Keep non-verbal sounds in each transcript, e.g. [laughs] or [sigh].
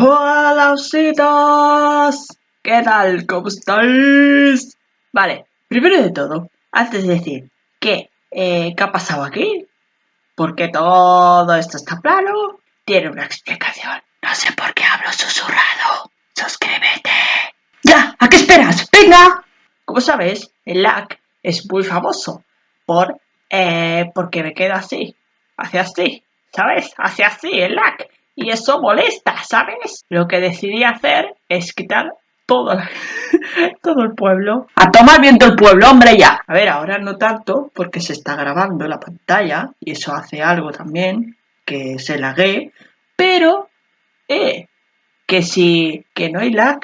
Hola ositos, ¿qué tal? ¿Cómo estáis? Vale, primero de todo, antes de decir que, eh, ¿qué ha pasado aquí? Porque todo esto está plano, tiene una explicación. No sé por qué hablo susurrado. Suscríbete. ¡Ya! ¿A qué esperas? ¡Venga! Como sabes, el lag es muy famoso por, eh, porque me queda así, hace así, ¿sabes? Hace así el lag y eso molesta, ¿sabes? Lo que decidí hacer es quitar todo, [laughs] todo el pueblo. A tomar viento el pueblo, hombre, ya. A ver, ahora no tanto porque se está grabando la pantalla y eso hace algo también que se lague, pero, eh, que si, que no hay lag,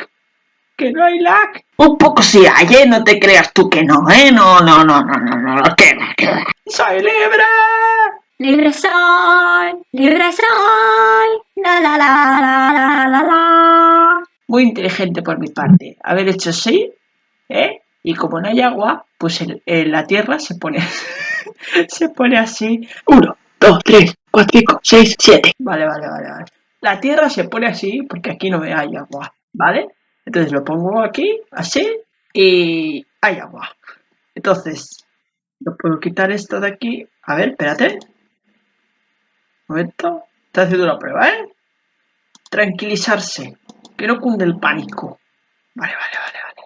que no hay lag. Un poco sí hay, ¿eh? No te creas tú que no, ¿eh? No, no, no, no, no, no, no, que va, que va. ¡Soy libre! Libre soy, libre soy, la la la la la la. Muy inteligente por mi parte. Haber hecho así, ¿eh? Y como no hay agua, pues el- el- la tierra se pone, [laughs] se pone así. Uno, dos, tres, cuatro, cinco, seis, siete. Vale, vale, vale, vale. La tierra se pone así porque aquí no hay agua, ¿vale? Entonces lo pongo aquí, así, y hay agua. Entonces, no puedo quitar esto de aquí. A ver, espérate. Momento. Estoy haciendo una prueba, ¿eh? Tranquilizarse. Que no cunde el pánico. Vale, vale, vale, vale.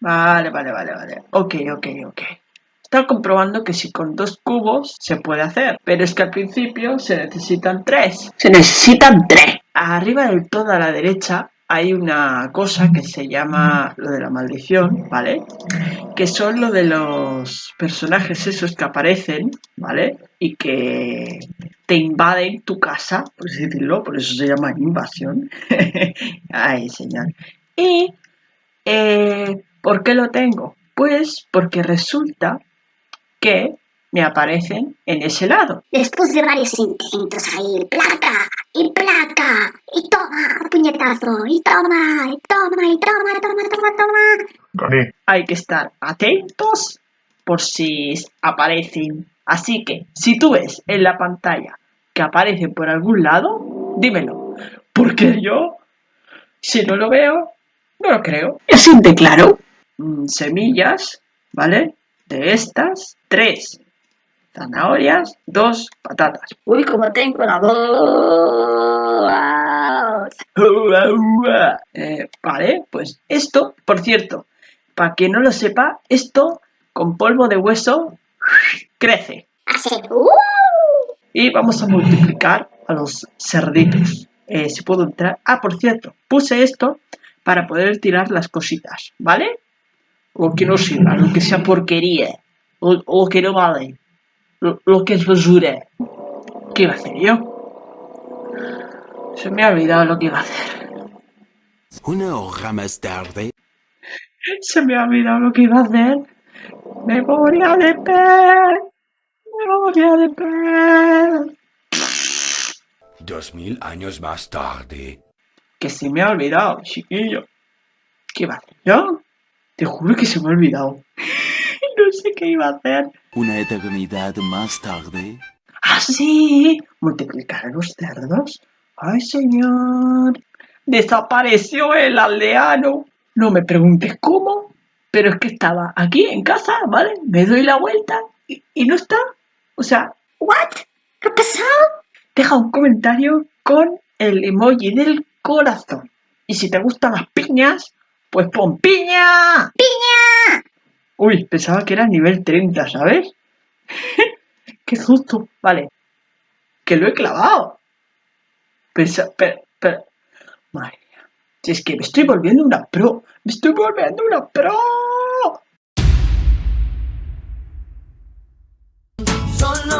Vale, vale, vale, vale. Ok, ok, ok. Está comprobando que si con dos cubos se puede hacer. Pero es que al principio se necesitan tres. Se necesitan tres. Arriba del todo a la derecha hay una cosa que se llama lo de la maldición, ¿vale? Que son lo de los personajes esos que aparecen, ¿vale? Y que te invaden tu casa, por decirlo, por eso se llama invasión. [laughs] Ay, señor. Y, eh, ¿por qué lo tengo? Pues porque resulta que me aparecen en ese lado. Después de varios intentos ahí, placa, y placa, y toma, puñetazo, y toma, y toma, y toma, toma, toma, toma. Gané. Hay que estar atentos por si aparecen. Así que, si tú ves en la pantalla que aparecen por algún lado, dímelo. Porque yo, si no lo veo, no lo creo. Es claro. Mm, semillas, ¿vale? De estas, tres zanahorias, dos patatas. Uy, como tengo la voz. [laughs] Eh, vale, pues esto, por cierto, para quien no lo sepa, esto con polvo de hueso crece. Hace, uh. Y vamos a multiplicar a los cerditos. Eh, si puedo entrar. Ah, por cierto, puse esto para poder tirar las cositas, ¿vale? Lo que no sirva, lo que sea porquería, lo, lo que no vale, lo, lo que es basura. ¿Qué iba a hacer yo? Se me ha olvidado lo que iba a hacer. Una hora más tarde. Se me ha olvidado lo que iba a hacer. Memoria de pez. Memoria de pez. Dos mil años más tarde. Que se me ha olvidado, chiquillo. ¿Qué iba a hacer yo? Te juro que se me ha olvidado. No sé qué iba a hacer. Una eternidad más tarde. ¿Ah, sí? ¿Multiplicar a los cerdos? ¡Ay, señor! Desapareció el aldeano. No me preguntes cómo, pero es que estaba aquí en casa, ¿vale? Me doy la vuelta y, y no está. O sea, What? ¿Qué ha pasado? deja un comentario con el emoji del corazón. Y si te gustan las piñas, pues pon piña. ¡Piña! Uy, pensaba que era nivel 30, ¿sabes? [laughs] ¡Qué susto! Vale. ¡Que lo he clavado! Pensa... Pero, pero... Madre mía. Si es que me estoy volviendo una pro. ¡Me estoy volviendo una pro! Solo